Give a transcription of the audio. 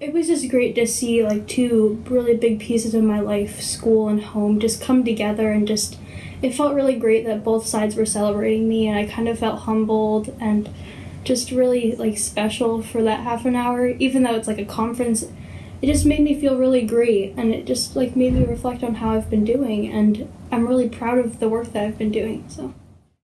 It was just great to see like two really big pieces of my life, school and home, just come together and just it felt really great that both sides were celebrating me and I kind of felt humbled and just really like special for that half an hour even though it's like a conference. It just made me feel really great and it just like made me reflect on how I've been doing and I'm really proud of the work that I've been doing so.